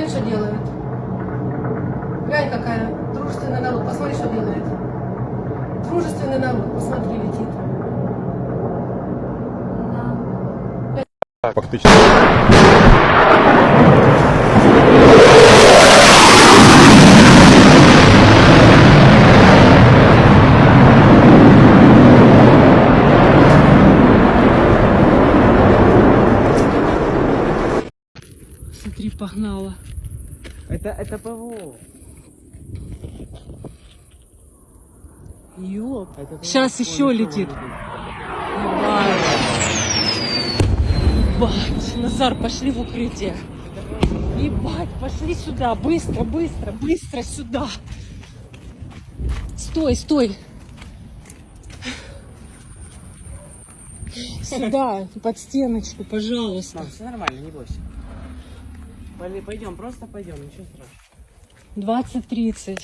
Глянь, что делает. Глянь, какая дружественный народ. Посмотри, что делает. Дружественный народ. Посмотри, летит. Фактично. Смотри, погнала. Это, это ПВО. Ёп. Это ПВО. Сейчас еще летит. Ебать. Назар, пошли в укрытие. Ебать, пошли сюда. Быстро, быстро, быстро сюда. Стой, стой. Сюда, под стеночку, пожалуйста. Мам, все нормально, не бойся. Пойдем, просто пойдем, ничего страшного. 20-30.